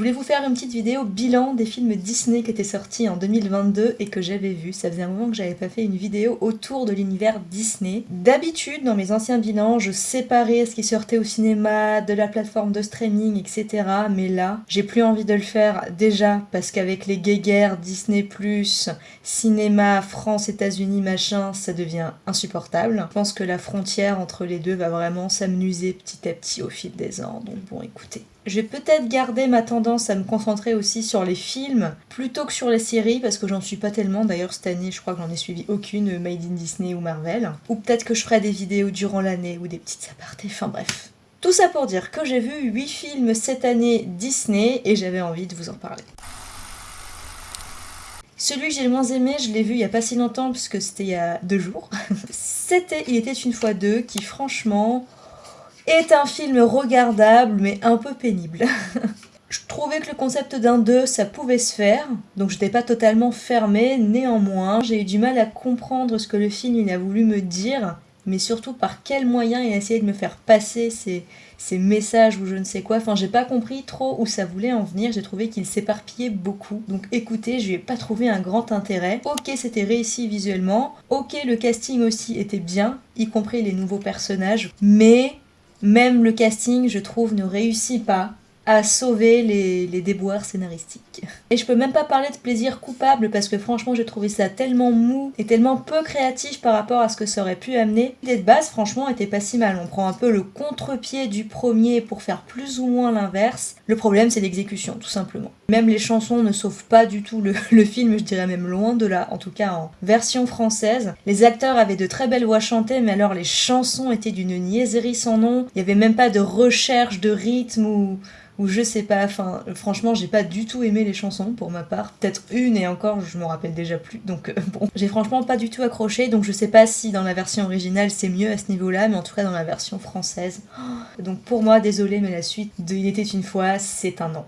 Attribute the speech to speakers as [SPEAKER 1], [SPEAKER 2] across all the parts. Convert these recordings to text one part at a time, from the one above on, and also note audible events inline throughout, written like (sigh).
[SPEAKER 1] voulais vous faire une petite vidéo bilan des films Disney qui étaient sortis en 2022 et que j'avais vus. Ça faisait un moment que j'avais pas fait une vidéo autour de l'univers Disney. D'habitude, dans mes anciens bilans, je séparais ce qui sortait au cinéma, de la plateforme de streaming, etc. Mais là, j'ai plus envie de le faire déjà parce qu'avec les guéguerres Disney+, cinéma, France, États-Unis, machin, ça devient insupportable. Je pense que la frontière entre les deux va vraiment s'amenuiser petit à petit au fil des ans. Donc bon, écoutez. Je vais peut-être garder ma tendance à me concentrer aussi sur les films plutôt que sur les séries parce que j'en suis pas tellement. D'ailleurs cette année je crois que j'en ai suivi aucune Made in Disney ou Marvel. Ou peut-être que je ferai des vidéos durant l'année ou des petites apartés, enfin bref. Tout ça pour dire que j'ai vu 8 films cette année Disney et j'avais envie de vous en parler. Celui que j'ai le moins aimé, je l'ai vu il y a pas si longtemps puisque c'était il y a deux jours. (laughs) c'était Il était une fois deux qui franchement est un film regardable mais un peu pénible. (laughs) je trouvais que le concept d'un 2 ça pouvait se faire, donc j'étais pas totalement fermée, néanmoins j'ai eu du mal à comprendre ce que le film il a voulu me dire, mais surtout par quels moyens il a essayé de me faire passer ces, messages ou je ne sais quoi. Enfin, j'ai pas compris trop où ça voulait en venir. J'ai trouvé qu'il s'éparpillait beaucoup. Donc écoutez, je lui ai pas trouvé un grand intérêt. Ok, c'était réussi visuellement. Ok, le casting aussi était bien, y compris les nouveaux personnages. Mais même le casting, je trouve, ne réussit pas à sauver les, les, déboires scénaristiques. Et je peux même pas parler de plaisir coupable parce que franchement j'ai trouvé ça tellement mou et tellement peu créatif par rapport à ce que ça aurait pu amener. L'idée de base franchement était pas si mal, on prend un peu le contre-pied du premier pour faire plus ou moins l'inverse. Le problème c'est l'exécution tout simplement. Même les chansons ne sauvent pas du tout le, (laughs) le, film, je dirais même loin de là, en tout cas en version française. Les acteurs avaient de très belles voix chantées mais alors les chansons étaient d'une niaiserie sans nom. Il y avait même pas de recherche de rythme ou ou je sais pas, enfin franchement j'ai pas du tout aimé les chansons pour ma part, peut-être une et encore je me rappelle déjà plus, donc euh, bon, j'ai franchement pas du tout accroché, donc je sais pas si dans la version originale c'est mieux à ce niveau-là, mais en tout cas dans la version française, donc pour moi désolé mais la suite de Il était une fois c'est un non.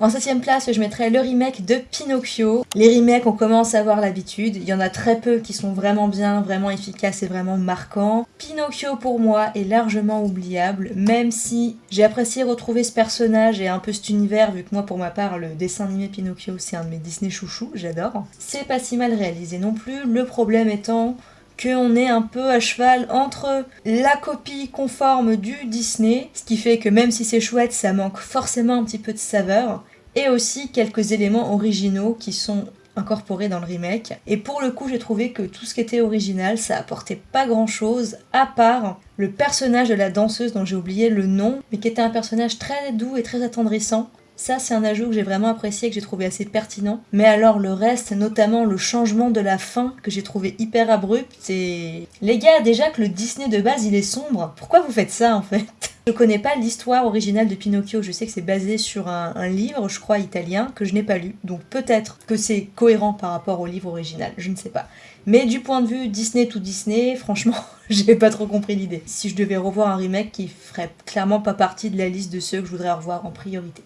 [SPEAKER 1] En septième place, je mettrais le remake de Pinocchio. Les remakes, on commence à avoir l'habitude. Il y en a très peu qui sont vraiment bien, vraiment efficaces et vraiment marquants. Pinocchio, pour moi, est largement oubliable, même si j'ai apprécié retrouver ce personnage et un peu cet univers, vu que moi, pour ma part, le dessin animé Pinocchio, c'est un de mes Disney chouchous, j'adore. C'est pas si mal réalisé non plus, le problème étant qu'on est un peu à cheval entre la copie conforme du Disney, ce qui fait que même si c'est chouette, ça manque forcément un petit peu de saveur, et aussi quelques éléments originaux qui sont incorporés dans le remake. Et pour le coup, j'ai trouvé que tout ce qui était original, ça apportait pas grand chose, à part le personnage de la danseuse dont j'ai oublié le nom, mais qui était un personnage très doux et très attendrissant. Ça, c'est un ajout que j'ai vraiment apprécié, que j'ai trouvé assez pertinent. Mais alors le reste, notamment le changement de la fin, que j'ai trouvé hyper abrupt, c'est... Les gars, déjà que le Disney de base, il est sombre. Pourquoi vous faites ça, en fait? Je connais pas l'histoire originale de Pinocchio, je sais que c'est basé sur un, livre, je crois, italien, que je n'ai pas lu. Donc peut-être que c'est cohérent par rapport au livre original, je ne sais pas. Mais du point de vue Disney tout Disney, (laughs) franchement, j'ai pas trop compris l'idée. Si je devais revoir un remake qui ferait clairement pas partie de la liste de ceux que je voudrais revoir en priorité.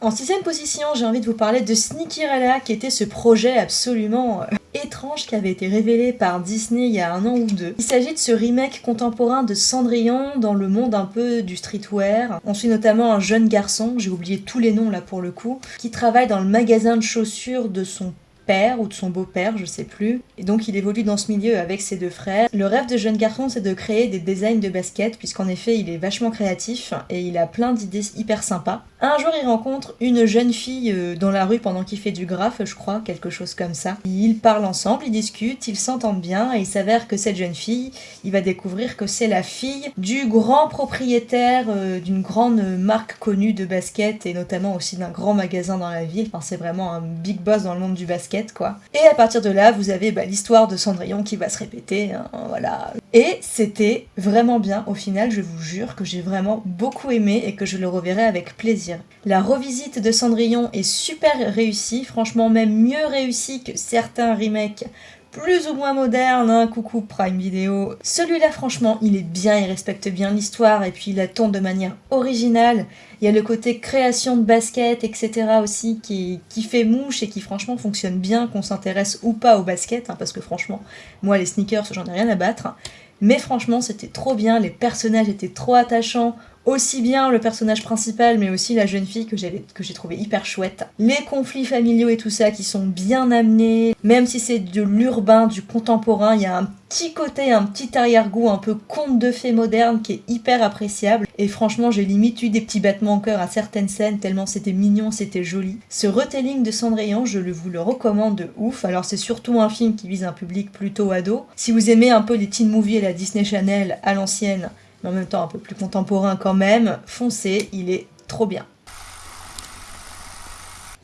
[SPEAKER 1] En sixième position, j'ai envie de vous parler de Sneakerella, qui était ce projet absolument euh, étrange qui avait été révélé par Disney il y a un an ou deux. Il s'agit de ce remake contemporain de Cendrillon dans le monde un peu du streetwear. On suit notamment un jeune garçon, j'ai oublié tous les noms là pour le coup, qui travaille dans le magasin de chaussures de son père ou de son beau-père, je sais plus. Et donc il évolue dans ce milieu avec ses deux frères. Le rêve de jeune garçon, c'est de créer des designs de basket, puisqu'en effet, il est vachement créatif et il a plein d'idées hyper sympas. Un jour, il rencontre une jeune fille euh, dans la rue pendant qu'il fait du graphe, je crois, quelque chose comme ça. Ils parlent ensemble, ils discutent, ils s'entendent bien, et il s'avère que cette jeune fille, il va découvrir que c'est la fille du grand propriétaire euh, d'une grande marque connue de basket, et notamment aussi d'un grand magasin dans la ville. Enfin, c'est vraiment un big boss dans le monde du basket, quoi. Et à partir de là, vous avez bah, l'histoire de Cendrillon qui va se répéter, hein, voilà. Et c'était vraiment bien, au final, je vous jure que j'ai vraiment beaucoup aimé et que je le reverrai avec plaisir. La revisite de Cendrillon est super réussie, franchement même mieux réussie que certains remakes plus ou moins modernes, hein, coucou Prime Video. Celui-là franchement il est bien, il respecte bien l'histoire et puis il la tourne de manière originale. Il y a le côté création de basket, etc. aussi qui, qui fait mouche et qui franchement fonctionne bien, qu'on s'intéresse ou pas au basket, hein, parce que franchement, moi les sneakers j'en ai rien à battre. Mais franchement, c'était trop bien, les personnages étaient trop attachants, aussi bien le personnage principal, mais aussi la jeune fille que j'ai trouvé hyper chouette. Les conflits familiaux et tout ça qui sont bien amenés, même si c'est de l'urbain, du contemporain, il y a un petit côté, un petit arrière-goût un peu conte de fées moderne qui est hyper appréciable. Et franchement, j'ai limite eu des petits battements en cœur à certaines scènes, tellement c'était mignon, c'était joli. Ce retelling de Cendrillon, je vous le recommande de ouf. Alors c'est surtout un film qui vise un public plutôt ado. Si vous aimez un peu les teen movies et la Disney Channel à l'ancienne, mais en même temps un peu plus contemporain quand même, foncez, il est trop bien.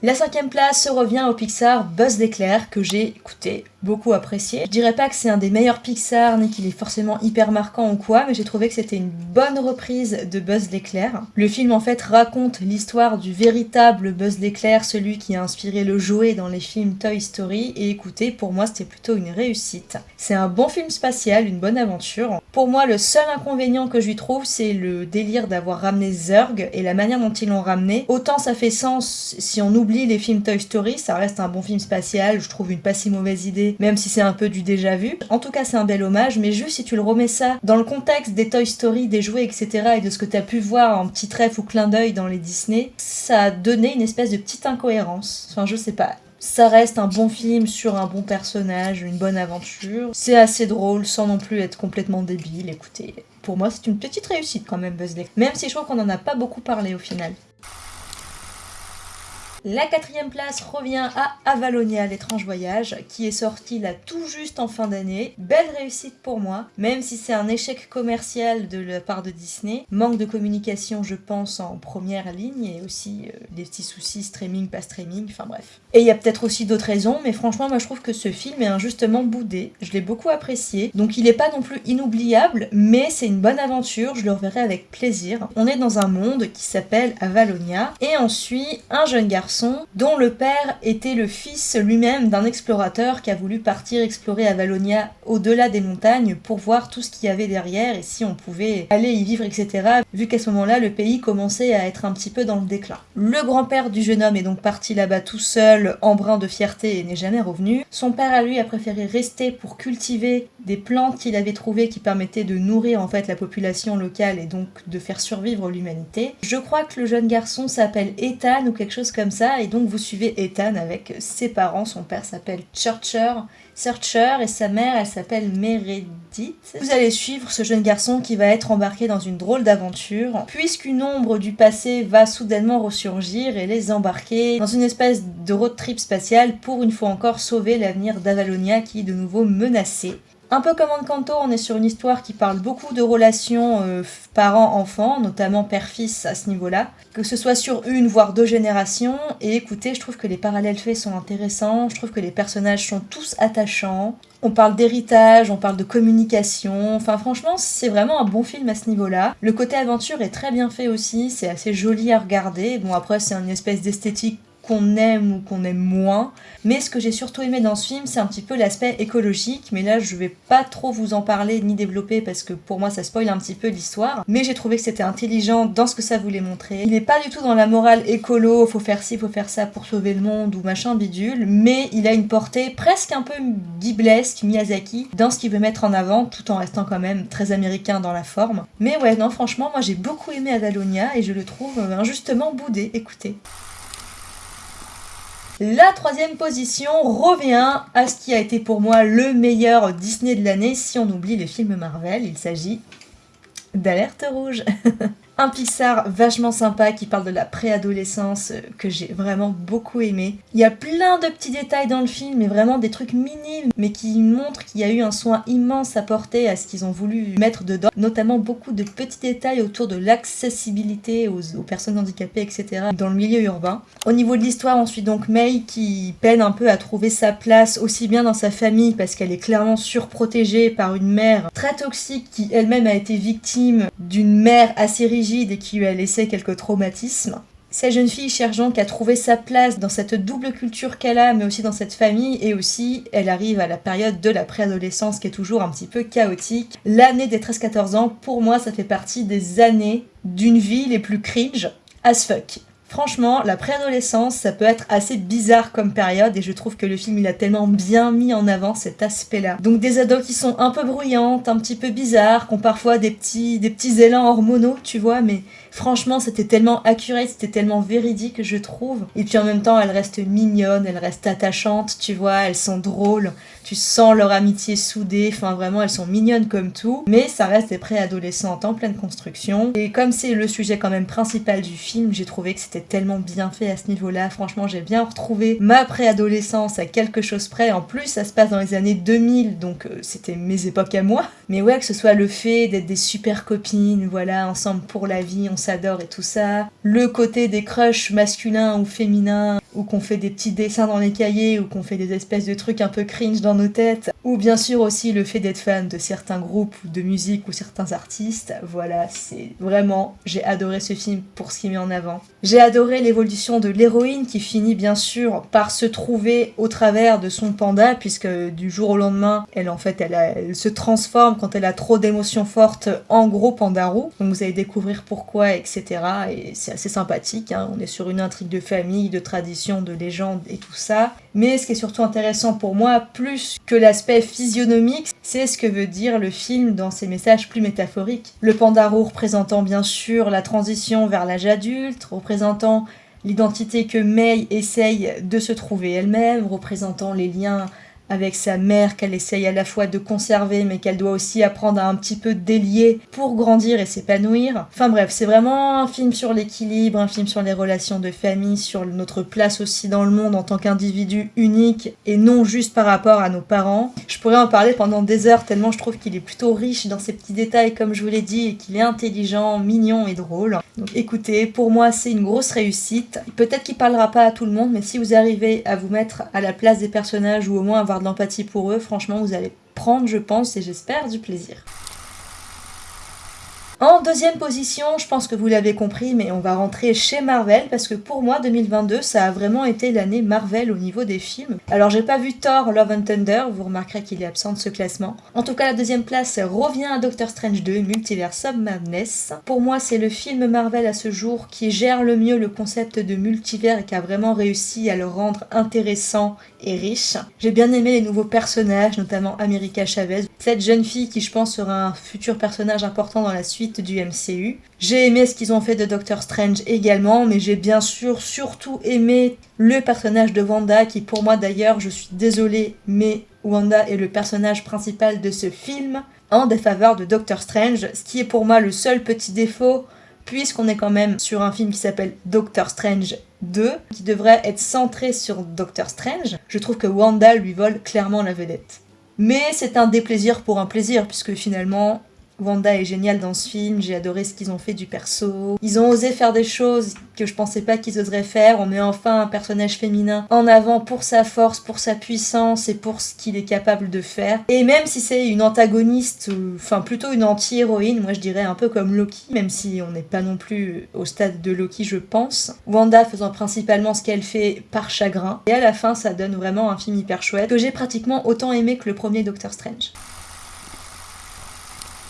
[SPEAKER 1] La cinquième place revient au Pixar Buzz l'éclair que j'ai écouté beaucoup apprécié. Je dirais pas que c'est un des meilleurs Pixar ni qu'il est forcément hyper marquant ou quoi, mais j'ai trouvé que c'était une bonne reprise de Buzz l'éclair. Le film en fait raconte l'histoire du véritable Buzz l'éclair, celui qui a inspiré le jouet dans les films Toy Story, et écoutez, pour moi c'était plutôt une réussite. C'est un bon film spatial, une bonne aventure. Pour moi, le seul inconvénient que je lui trouve, c'est le délire d'avoir ramené Zurg et la manière dont ils l'ont ramené. Autant ça fait sens si on oublie les films Toy Story, ça reste un bon film spatial, je trouve une pas si mauvaise idée même si c'est un peu du déjà vu. En tout cas, c'est un bel hommage, mais juste si tu le remets ça dans le contexte des Toy Story, des jouets, etc., et de ce que tu as pu voir en petit trèfle ou clin d'œil dans les Disney, ça a donné une espèce de petite incohérence. Enfin, je sais pas. Ça reste un bon film sur un bon personnage, une bonne aventure. C'est assez drôle sans non plus être complètement débile. Écoutez, pour moi, c'est une petite réussite quand même, Buzz Même si je crois qu'on n'en a pas beaucoup parlé au final. La quatrième place revient à Avalonia, l'étrange voyage, qui est sorti là tout juste en fin d'année. Belle réussite pour moi, même si c'est un échec commercial de la part de Disney. Manque de communication, je pense, en première ligne, et aussi euh, des petits soucis streaming, pas streaming, enfin bref. Et il y a peut-être aussi d'autres raisons, mais franchement, moi je trouve que ce film est injustement boudé. Je l'ai beaucoup apprécié. Donc il n'est pas non plus inoubliable, mais c'est une bonne aventure, je le reverrai avec plaisir. On est dans un monde qui s'appelle Avalonia, et on suit un jeune garçon dont le père était le fils lui-même d'un explorateur qui a voulu partir explorer Avalonia au-delà des montagnes pour voir tout ce qu'il y avait derrière et si on pouvait aller y vivre, etc. Vu qu'à ce moment-là, le pays commençait à être un petit peu dans le déclin. Le grand-père du jeune homme est donc parti là-bas tout seul, embrun de fierté et n'est jamais revenu. Son père à lui a préféré rester pour cultiver des plantes qu'il avait trouvées qui permettaient de nourrir en fait la population locale et donc de faire survivre l'humanité. Je crois que le jeune garçon s'appelle Ethan ou quelque chose comme ça et donc vous suivez Ethan avec ses parents. Son père s'appelle Churcher, Searcher et sa mère elle s'appelle Meredith. Vous allez suivre ce jeune garçon qui va être embarqué dans une drôle d'aventure puisqu'une ombre du passé va soudainement ressurgir et les embarquer dans une espèce de road trip spatial pour une fois encore sauver l'avenir d'Avalonia qui est de nouveau menacé. Un peu comme Encanto, on est sur une histoire qui parle beaucoup de relations euh, parents-enfants, notamment père-fils à ce niveau-là, que ce soit sur une voire deux générations. Et écoutez, je trouve que les parallèles faits sont intéressants, je trouve que les personnages sont tous attachants. On parle d'héritage, on parle de communication, enfin franchement c'est vraiment un bon film à ce niveau-là. Le côté aventure est très bien fait aussi, c'est assez joli à regarder. Bon après c'est une espèce d'esthétique qu'on aime ou qu'on aime moins. Mais ce que j'ai surtout aimé dans ce film, c'est un petit peu l'aspect écologique. Mais là, je vais pas trop vous en parler ni développer parce que pour moi, ça spoil un petit peu l'histoire. Mais j'ai trouvé que c'était intelligent dans ce que ça voulait montrer. Il est pas du tout dans la morale écolo, faut faire ci, faut faire ça pour sauver le monde ou machin bidule. Mais il a une portée presque un peu biblesque, Miyazaki, dans ce qu'il veut mettre en avant, tout en restant quand même très américain dans la forme. Mais ouais, non, franchement, moi j'ai beaucoup aimé Adalonia et je le trouve injustement boudé. Écoutez. La troisième position revient à ce qui a été pour moi le meilleur Disney de l'année si on oublie les films Marvel. Il s'agit d'Alerte Rouge. (laughs) Un Pixar vachement sympa qui parle de la préadolescence euh, que j'ai vraiment beaucoup aimé. Il y a plein de petits détails dans le film, mais vraiment des trucs minimes, mais qui montrent qu'il y a eu un soin immense apporté à ce qu'ils ont voulu mettre dedans. Notamment beaucoup de petits détails autour de l'accessibilité aux, personnes handicapées, etc. dans le milieu urbain. Au niveau de l'histoire, on suit donc May qui peine un peu à trouver sa place aussi bien dans sa famille parce qu'elle est clairement surprotégée par une mère très toxique qui elle-même a été victime d'une mère assez rigide et qui lui a laissé quelques traumatismes. Cette jeune fille cherche donc à trouver sa place dans cette double culture qu'elle a, mais aussi dans cette famille, et aussi elle arrive à la période de la préadolescence qui est toujours un petit peu chaotique. L'année des 13-14 ans, pour moi, ça fait partie des années d'une vie les plus cringe as fuck. Franchement, la préadolescence, ça peut être assez bizarre comme période et je trouve que le film il a tellement bien mis en avant cet aspect-là. Donc des ados qui sont un peu bruyantes, un petit peu bizarres, qui ont parfois des petits, des petits élans hormonaux, tu vois, mais franchement c'était tellement accurate, c'était tellement véridique je trouve. Et puis en même temps elles restent mignonnes, elles restent attachantes, tu vois, elles sont drôles tu sens leur amitié soudée, enfin vraiment elles sont mignonnes comme tout, mais ça reste des préadolescentes en pleine construction. Et comme c'est le sujet quand même principal du film, j'ai trouvé que c'était tellement bien fait à ce niveau-là. Franchement, j'ai bien retrouvé ma préadolescence à quelque chose près. En plus, ça se passe dans les années 2000, donc euh, c'était mes époques à moi. (laughs) Mais ouais, que ce soit le fait d'être des super copines, voilà, ensemble pour la vie, on s'adore et tout ça. Le côté des crushs masculins ou féminins, ou qu'on fait des petits dessins dans les cahiers, ou qu'on fait des espèces de trucs un peu cringe dans nos têtes, ou bien sûr aussi le fait d'être fan de certains groupes ou de musique ou certains artistes. Voilà, c'est vraiment, j'ai adoré ce film pour ce qu'il met en avant. J'ai adoré l'évolution de l'héroïne qui finit bien sûr par se trouver au travers de son panda, puisque du jour au lendemain, elle en fait, elle, se transforme quand elle a trop d'émotions fortes en gros pandarou. Donc vous allez découvrir pourquoi, etc. Et c'est assez sympathique, hein. on est sur une intrigue de famille, de tradition, de légende et tout ça. Mais ce qui est surtout intéressant pour moi, plus que l'aspect physionomique, c'est ce que veut dire le film dans ses messages plus métaphoriques. Le pandarou représentant bien sûr la transition vers l'âge adulte, représentant l'identité que May essaye de se trouver elle-même, représentant les liens avec sa mère qu'elle essaye à la fois de conserver mais qu'elle doit aussi apprendre à un petit peu délier pour grandir et s'épanouir. Enfin bref, c'est vraiment un film sur l'équilibre, un film sur les relations de famille, sur notre place aussi dans le monde en tant qu'individu unique et non juste par rapport à nos parents. Je pourrais en parler pendant des heures tellement je trouve qu'il est plutôt riche dans ses petits détails comme je vous l'ai dit et qu'il est intelligent, mignon et drôle. Donc écoutez, pour moi c'est une grosse réussite. Peut-être qu'il parlera pas à tout le monde mais si vous arrivez à vous mettre à la place des personnages ou au moins avoir de l'empathie pour eux, franchement, vous allez prendre, je pense, et j'espère, du plaisir. En deuxième position, je pense que vous l'avez compris, mais on va rentrer chez Marvel parce que pour moi, 2022, ça a vraiment été l'année Marvel au niveau des films. Alors, j'ai pas vu Thor Love and Thunder, vous remarquerez qu'il est absent de ce classement. En tout cas, la deuxième place revient à Doctor Strange 2, Multiverse of Madness. Pour moi, c'est le film Marvel à ce jour qui gère le mieux le concept de multivers et qui a vraiment réussi à le rendre intéressant et riche. J'ai bien aimé les nouveaux personnages, notamment America Chavez, cette jeune fille qui je pense sera un futur personnage important dans la suite du MCU. J'ai aimé ce qu'ils ont fait de Doctor Strange également, mais j'ai bien sûr surtout aimé le personnage de Wanda, qui pour moi d'ailleurs, je suis désolée, mais Wanda est le personnage principal de ce film, en défaveur de Doctor Strange, ce qui est pour moi le seul petit défaut, puisqu'on est quand même sur un film qui s'appelle Doctor Strange 2, qui devrait être centré sur Doctor Strange. Je trouve que Wanda lui vole clairement la vedette. Mais c'est un déplaisir pour un plaisir, puisque finalement, Wanda est géniale dans ce film, j'ai adoré ce qu'ils ont fait du perso. Ils ont osé faire des choses que je pensais pas qu'ils oseraient faire. On met enfin un personnage féminin en avant pour sa force, pour sa puissance et pour ce qu'il est capable de faire. Et même si c'est une antagoniste, enfin plutôt une anti-héroïne, moi je dirais un peu comme Loki, même si on n'est pas non plus au stade de Loki je pense. Wanda faisant principalement ce qu'elle fait par chagrin. Et à la fin ça donne vraiment un film hyper chouette que j'ai pratiquement autant aimé que le premier Doctor Strange.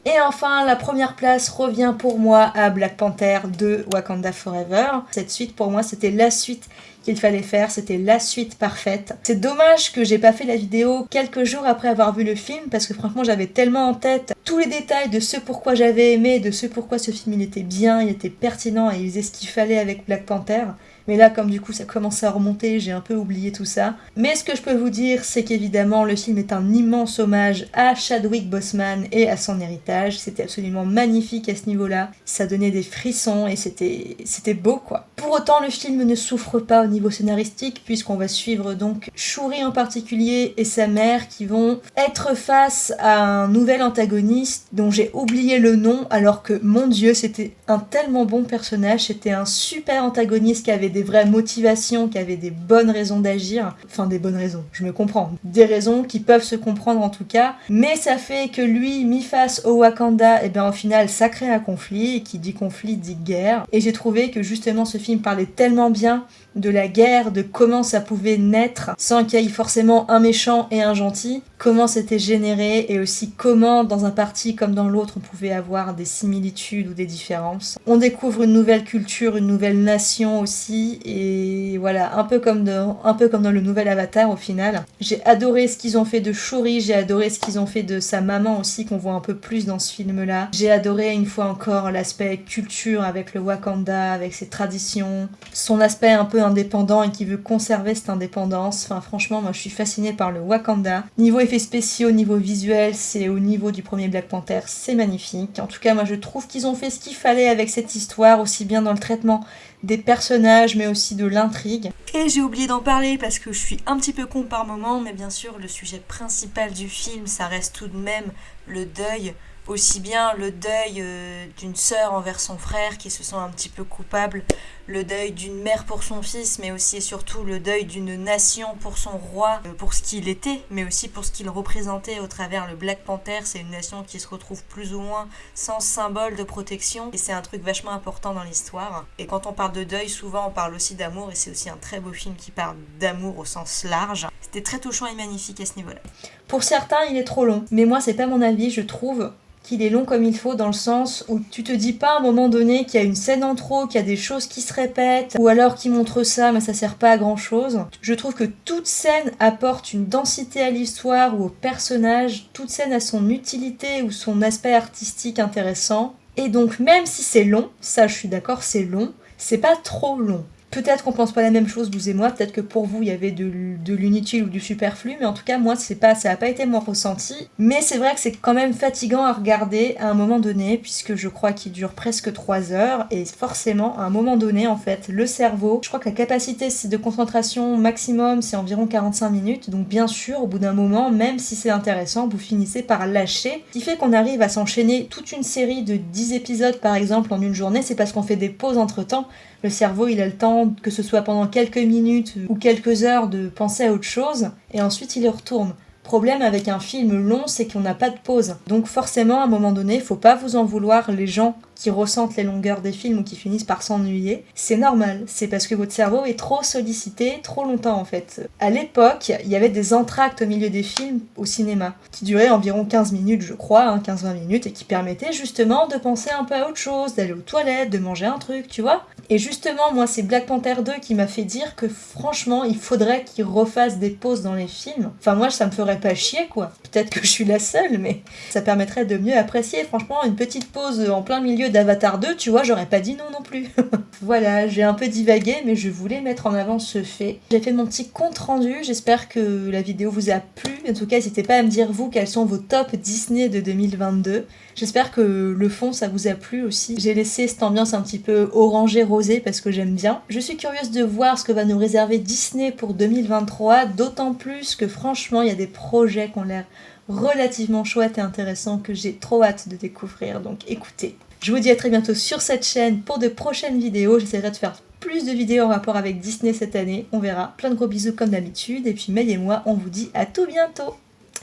[SPEAKER 1] Et enfin, la première place revient pour moi à Black Panther 2 Wakanda Forever. Cette suite, pour moi, c'était la suite qu'il fallait faire, c'était la suite parfaite. C'est dommage que j'ai pas fait la vidéo quelques jours après avoir vu le film, parce que franchement, j'avais tellement en tête tous les détails de ce pourquoi j'avais aimé, de ce pourquoi ce film il était bien, il était pertinent et il faisait ce qu'il fallait avec Black Panther. Mais là, comme du coup, ça commençait à remonter, j'ai un peu oublié tout ça. Mais ce que je peux vous dire, c'est qu'évidemment, le film est un immense hommage à Chadwick Boseman et à son héritage. C'était absolument magnifique à ce niveau-là. Ça donnait des frissons et c'était c'était beau, quoi. Pour autant, le film ne souffre pas au niveau scénaristique, puisqu'on va suivre donc Shuri en particulier et sa mère qui vont être face à un nouvel antagoniste dont j'ai oublié le nom, alors que, mon dieu, c'était un tellement bon personnage, c'était un super antagoniste qui avait des vraies motivations, qui avait des bonnes raisons d'agir. Enfin, des bonnes raisons, je me comprends. Des raisons qui peuvent se comprendre en tout cas. Mais ça fait que lui, mis face au Wakanda, et eh bien au final, ça crée un conflit. Qui dit conflit dit guerre. Et j'ai trouvé que justement ce film parlait tellement bien de la guerre, de comment ça pouvait naître sans qu'il y ait forcément un méchant et un gentil, comment c'était généré et aussi comment dans un parti comme dans l'autre on pouvait avoir des similitudes ou des différences. On découvre une nouvelle culture, une nouvelle nation aussi et voilà, un peu comme dans, un peu comme dans le nouvel Avatar au final. J'ai adoré ce qu'ils ont fait de Shuri, j'ai adoré ce qu'ils ont fait de sa maman aussi qu'on voit un peu plus dans ce film là. J'ai adoré une fois encore l'aspect culture avec le Wakanda, avec ses traditions, son aspect un peu indépendant et qui veut conserver cette indépendance. Enfin franchement moi je suis fascinée par le Wakanda. Niveau effets spéciaux, niveau visuel, c'est au niveau du premier Black Panther, c'est magnifique. En tout cas moi je trouve qu'ils ont fait ce qu'il fallait avec cette histoire, aussi bien dans le traitement des personnages, mais aussi de l'intrigue. Et j'ai oublié d'en parler parce que je suis un petit peu con par moment, mais bien sûr, le sujet principal du film, ça reste tout de même le deuil aussi bien le deuil euh, d'une sœur envers son frère qui se sent un petit peu coupable, le deuil d'une mère pour son fils, mais aussi et surtout le deuil d'une nation pour son roi, euh, pour ce qu'il était, mais aussi pour ce qu'il représentait au travers le Black Panther. C'est une nation qui se retrouve plus ou moins sans symbole de protection, et c'est un truc vachement important dans l'histoire. Et quand on parle de deuil, souvent on parle aussi d'amour, et c'est aussi un très beau film qui parle d'amour au sens large. C'était très touchant et magnifique à ce niveau-là. Pour certains, il est trop long, mais moi c'est pas mon avis, je trouve qu'il est long comme il faut dans le sens où tu te dis pas à un moment donné qu'il y a une scène en trop, qu'il y a des choses qui se répètent, ou alors qu'il montre ça mais ça sert pas à grand chose. Je trouve que toute scène apporte une densité à l'histoire ou au personnage, toute scène a son utilité ou son aspect artistique intéressant. Et donc même si c'est long, ça je suis d'accord c'est long, c'est pas trop long. Peut-être qu'on pense pas la même chose, vous et moi, peut-être que pour vous il y avait de, l'inutile ou du superflu, mais en tout cas moi pas, ça n'a pas été mon ressenti. Mais c'est vrai que c'est quand même fatigant à regarder à un moment donné, puisque je crois qu'il dure presque 3 heures, et forcément à un moment donné en fait, le cerveau, je crois que la capacité de concentration maximum c'est environ 45 minutes, donc bien sûr au bout d'un moment, même si c'est intéressant, vous finissez par lâcher. Ce qui fait qu'on arrive à s'enchaîner toute une série de 10 épisodes par exemple en une journée, c'est parce qu'on fait des pauses entre temps, le cerveau, il a le temps, que ce soit pendant quelques minutes ou quelques heures, de penser à autre chose, et ensuite il y retourne problème avec un film long, c'est qu'on n'a pas de pause. Donc forcément, à un moment donné, faut pas vous en vouloir les gens qui ressentent les longueurs des films ou qui finissent par s'ennuyer. C'est normal, c'est parce que votre cerveau est trop sollicité trop longtemps en fait. À l'époque, il y avait des entractes au milieu des films au cinéma, qui duraient environ 15 minutes je crois, 15-20 hein, minutes, et qui permettaient justement de penser un peu à autre chose, d'aller aux toilettes, de manger un truc, tu vois. Et justement, moi, c'est Black Panther 2 qui m'a fait dire que franchement, il faudrait qu'ils refassent des pauses dans les films. Enfin, moi, ça me ferait pas chier, quoi. Peut-être que je suis la seule, mais ça permettrait de mieux apprécier. Franchement, une petite pause en plein milieu d'Avatar 2, tu vois, j'aurais pas dit non non plus. (laughs) voilà, j'ai un peu divagué, mais je voulais mettre en avant ce fait. J'ai fait mon petit compte rendu, j'espère que la vidéo vous a plu. En tout cas, n'hésitez pas à me dire, vous, quels sont vos tops Disney de 2022. J'espère que le fond, ça vous a plu aussi. J'ai laissé cette ambiance un petit peu orangée rosée parce que j'aime bien. Je suis curieuse de voir ce que va nous réserver Disney pour 2023, d'autant plus que franchement, il y a des projets qui ont l'air relativement chouettes et intéressants que j'ai trop hâte de découvrir, donc écoutez. Je vous dis à très bientôt sur cette chaîne pour de prochaines vidéos. J'essaierai de faire plus de vidéos en rapport avec Disney cette année. On verra. Plein de gros bisous comme d'habitude. Et puis May et moi, on vous dit à tout bientôt.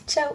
[SPEAKER 1] Ciao